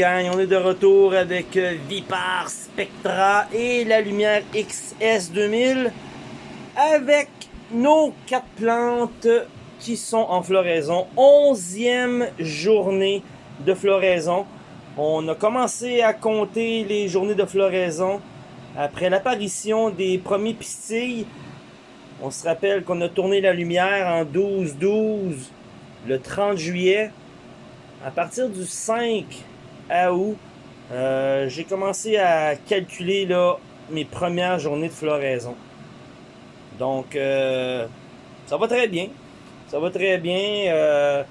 On est de retour avec euh, Vipar Spectra et la lumière XS 2000 avec nos quatre plantes qui sont en floraison. Onzième journée de floraison. On a commencé à compter les journées de floraison après l'apparition des premiers pistilles. On se rappelle qu'on a tourné la lumière en 12-12 le 30 juillet. À partir du 5 août, euh, j'ai commencé à calculer là, mes premières journées de floraison. Donc, euh, ça va très bien. Ça va très bien. Euh,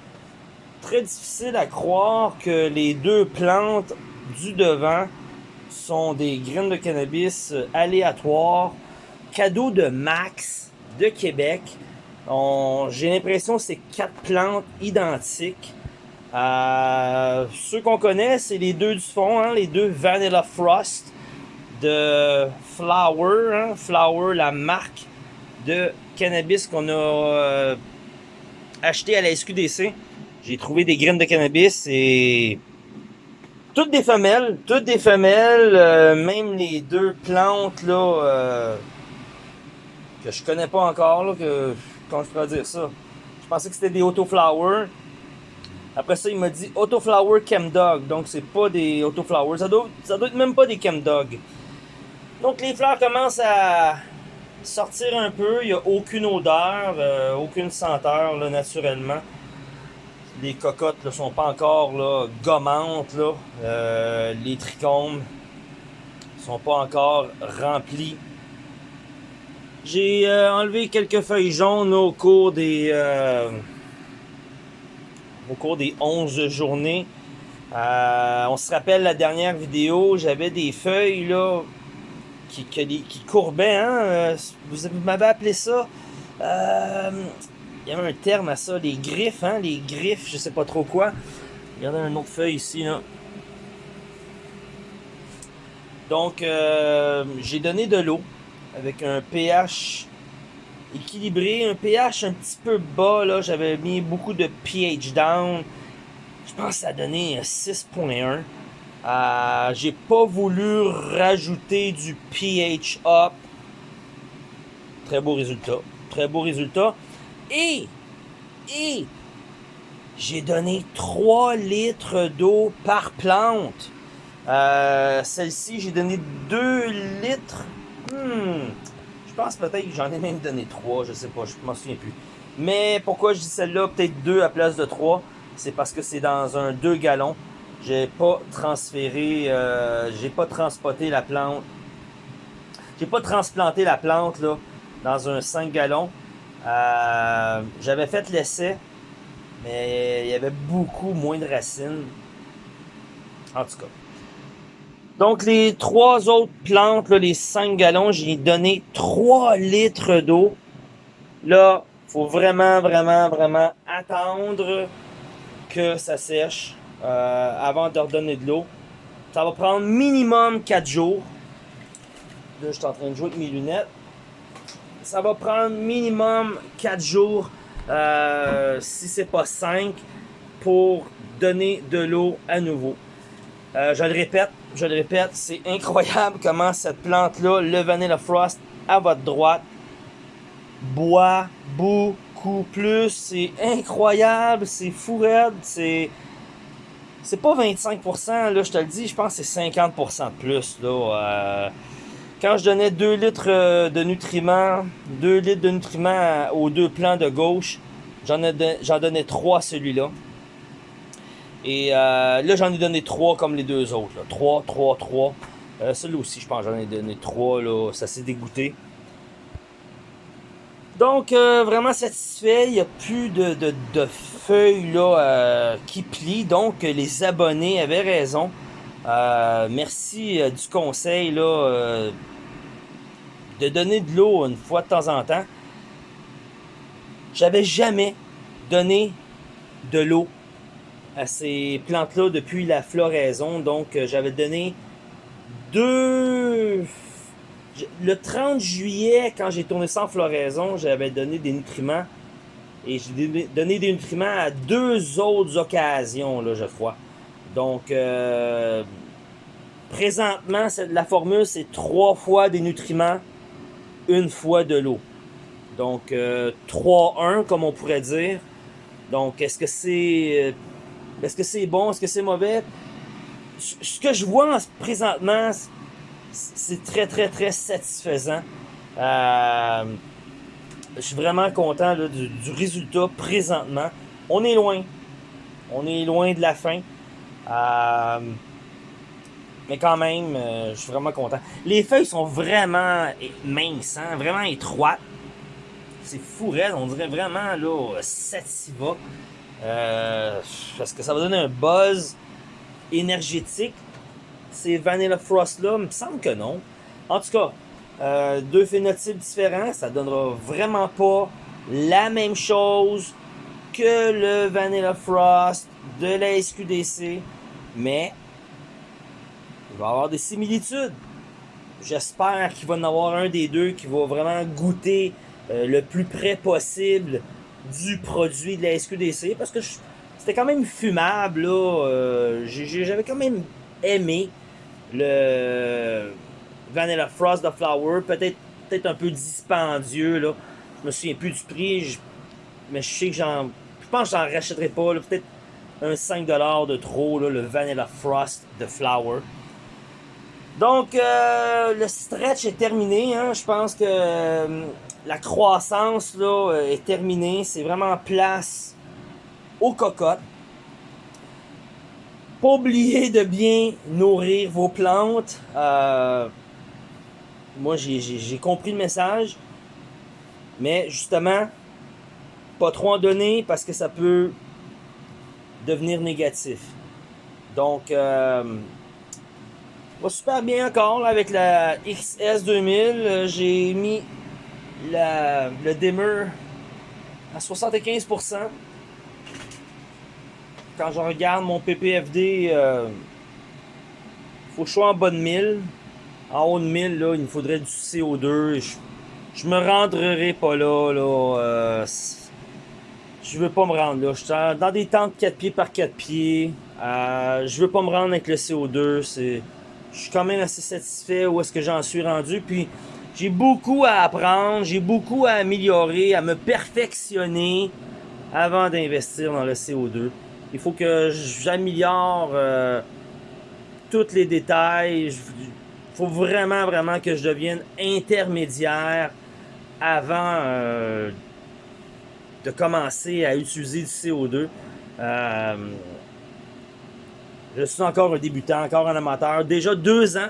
très difficile à croire que les deux plantes du devant sont des graines de cannabis aléatoires, cadeau de Max de Québec. J'ai l'impression que c'est quatre plantes identiques. Euh, ceux qu'on connaît, c'est les deux du fond, hein, les deux Vanilla Frost de Flower. Hein, Flower, la marque de cannabis qu'on a euh, acheté à la SQDC. J'ai trouvé des graines de cannabis et toutes des femelles, toutes des femelles, euh, même les deux plantes là que je connais pas encore là, que comment je pourrais dire ça? Je pensais que c'était des autoflowers. Après ça, il m'a dit Autoflower Chemdog. Donc, c'est pas des Autoflowers. Ça doit, ça doit être même pas des Chemdog. Donc, les fleurs commencent à sortir un peu. Il n'y a aucune odeur, euh, aucune senteur, naturellement. Les cocottes ne sont pas encore là, gommantes. Là. Euh, les trichomes sont pas encore remplis. J'ai euh, enlevé quelques feuilles jaunes au cours des au cours des 11 journées. Euh, on se rappelle la dernière vidéo, j'avais des feuilles là qui, qui, courbaient. Hein? Euh, vous, m'avez appelé ça. Euh, il y avait un terme à ça, les griffes, hein? les griffes, je sais pas trop quoi. Regardez un autre feuille ici. Donc, j'ai donné de l'eau avec un pH équilibré, un pH un petit peu bas, là, j'avais mis beaucoup de pH down. Je pense que ça a donné 6.1. Euh, J'ai pas voulu rajouter du pH up. Très beau résultat. Très beau résultat. Et, et, j'ai donné 3 litres d'eau par plante. Euh, Celle-ci, j'ai donné 2 litres. Hmm, pense peut-être que j'en ai même donné 3, je sais pas, je m'en souviens plus. Mais pourquoi je dis celle-là, peut-être 2 à place de 3, c'est parce que c'est dans un 2 gallons. J'ai pas transféré, euh, j'ai pas transporté la plante. J'ai pas transplanté la plante là dans un 5 gallons. Euh, j'avais fait l'essai, mais il y avait beaucoup moins de racines. En tout cas. Donc, les trois autres plantes, les 5 gallons, j'ai donné 3 litres d'eau. Là, faut vraiment, vraiment, vraiment attendre que ça sèche euh, avant de redonner de l'eau. Ça va prendre minimum 4 jours. Là, je suis en train de jouer avec mes lunettes. Ça va prendre minimum 4 jours, euh, si c'est pas 5, pour donner de l'eau à nouveau. Euh, je le répète, je le répète, c'est incroyable comment cette plante-là, le Vanilla Frost, à votre droite, boit beaucoup plus. C'est incroyable, c'est fou raide, c'est... C'est pas 25%, là, je te le dis, je pense que c'est 50% de plus, là. Euh, quand je donnais 2 litres euh, de nutriments, 2 litres de nutriments aux deux plants de gauche, j'en donnais 3 à celui-là. Et euh, là, j'en ai donné 3 comme les deux autres. 3, 3, 3. Celui-là aussi, je pense, j'en ai donné 3. Là. Ça s'est dégoûté. Donc, euh, vraiment satisfait. Il n'y a plus de, de, feuilles là, euh, qui plient. Donc, les abonnés avaient raison. merci du conseil là, de donner de l'eau une fois de temps en temps. J'avais jamais donné de l'eau à ces plantes-là depuis la floraison. Donc, euh, j'avais donné deux... Le 30 juillet, quand j'ai tourné sans floraison, j'avais donné des nutriments. Et j'ai donné des nutriments à deux autres occasions, là, je crois. Donc, euh, présentement, la formule, c'est trois fois des nutriments, une fois de l'eau. Donc, 3-1, comme on pourrait dire. Donc, est-ce que c'est est-ce que c'est bon? Est-ce que c'est mauvais? Ce que je vois présentement, c'est très, très, très satisfaisant. Euh, je suis vraiment content du, résultat présentement. On est loin. On est loin de la fin. Euh, mais quand même, euh, je suis vraiment content. Les feuilles sont vraiment minces, hein, vraiment étroites. C'est fou, On dirait vraiment là, sativa. Euh, parce que ça va donner un buzz énergétique? Ces Vanilla Frost là, il me semble que non. En tout cas, euh, deux phénotypes différents, ça donnera vraiment pas la même chose que le Vanilla Frost de la SQDC, mais il va y avoir des similitudes. J'espère qu'il va y en avoir un des deux qui va vraiment goûter euh, le plus près possible du produit de la SQDC parce que c'était quand même fumable. Euh, j'avais quand même aimé le Vanilla Frost de Flower. Peut-être un peu dispendieux. Là. Je me souviens plus du prix. mais je sais que j'en. Je pense que j'en rachèterai pas. Peut-être un 5$ de trop, le Vanilla Frost de Flower. Donc, euh, le stretch est terminé. Hein. Je pense que euh, la croissance là, euh, est terminée. C'est vraiment place aux cocottes. Pas oublier de bien nourrir vos plantes. moi, j'ai compris le message. Mais justement, pas trop en donner parce que ça peut devenir négatif. Donc, va super bien encore avec la XS2000. Euh, j'ai mis le dimmer à 75%. Quand je regarde mon PPFD, euh, faut que je sois en bas de 1000. En haut de 1000, là, il me faudrait du CO2. Je, je me rendrai pas là. là euh, je veux pas me rendre là. Je suis dans des tentes 4 pieds par 4 pieds. Euh, je veux pas me rendre avec le CO2. C'est je suis quand même assez satisfait où est-ce que j'en suis rendu. Puis j'ai beaucoup à apprendre, j'ai beaucoup à améliorer, à me perfectionner avant d'investir dans le CO2. Il faut que j'améliore euh, tous les détails. Il faut vraiment, vraiment que je devienne intermédiaire avant euh, de commencer à utiliser du CO2. Euh, je suis encore un débutant, encore un amateur. Déjà deux ans.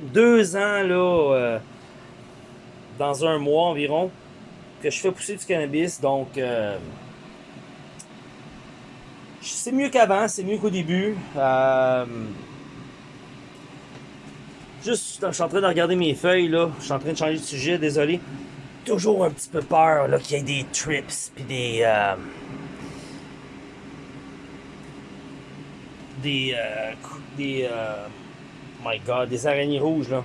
Deux ans, là, euh, dans un mois environ, que je fais pousser du cannabis. Donc, euh, c'est mieux qu'avant, c'est mieux qu'au début. Euh, juste, je suis en train de regarder mes feuilles, là. Je suis en train de changer de sujet, désolé. Toujours un petit peu peur, là, qu'il y ait des trips, puis des des. Euh, des. Euh, my god, des araignées rouges, là.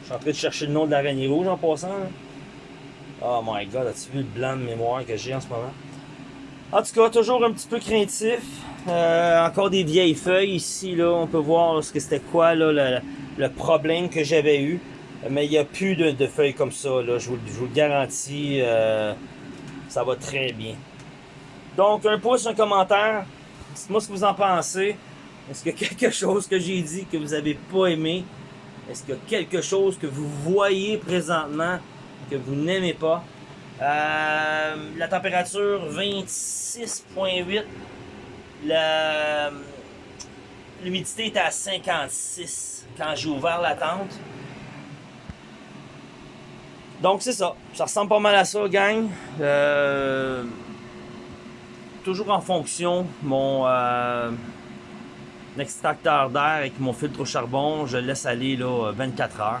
Je suis en train de chercher le nom de l'araignée rouge en passant. Oh my god, as-tu vu le blanc de mémoire que j'ai en ce moment? En tout cas, toujours un petit peu craintif. Euh, encore des vieilles feuilles ici, là. On peut voir ce que c'était quoi là, le, problème que j'avais eu. Mais il n'y a plus de, feuilles comme ça, là. Je vous, je vous le garantis. Euh, ça va très bien. Donc, un pouce, un commentaire. Dites-moi ce que vous en pensez. Est-ce qu'il y a quelque chose que j'ai dit que vous n'avez pas aimé? Est-ce qu'il y a quelque chose que vous voyez présentement que vous n'aimez pas? Euh, la température 26.8. L'humidité était à 56 quand j'ai ouvert la tente. Donc c'est ça. Ça ressemble pas mal à ça, gang. Euh, toujours en fonction. Mon euh, extracteur d'air avec mon filtre au charbon, je laisse aller là, 24 heures.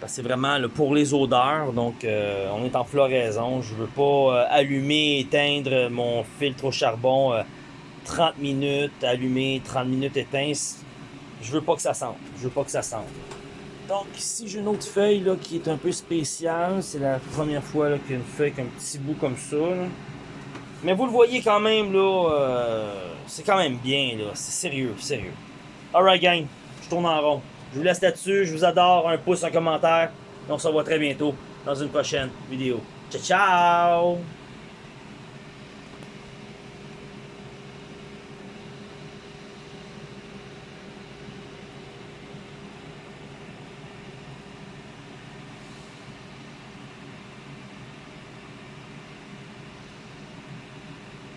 Parce que c'est vraiment pour les odeurs. Donc euh, on est en floraison. Je veux pas allumer, éteindre mon filtre au charbon 30 minutes, allumer, 30 minutes, éteindre. Je veux pas que ça sente. Je veux pas que ça sente. Donc ici j'ai une autre feuille là, qui est un peu spéciale. C'est la première fois qu'il y a une feuille avec un petit bout comme ça. Mais vous le voyez quand même là, euh, c'est quand même bien là. C'est sérieux, sérieux. Alright gang, je tourne en rond. Je vous laisse là-dessus, je vous adore, un pouce, un commentaire. Et on se revoit très bientôt dans une prochaine vidéo. Ciao ciao!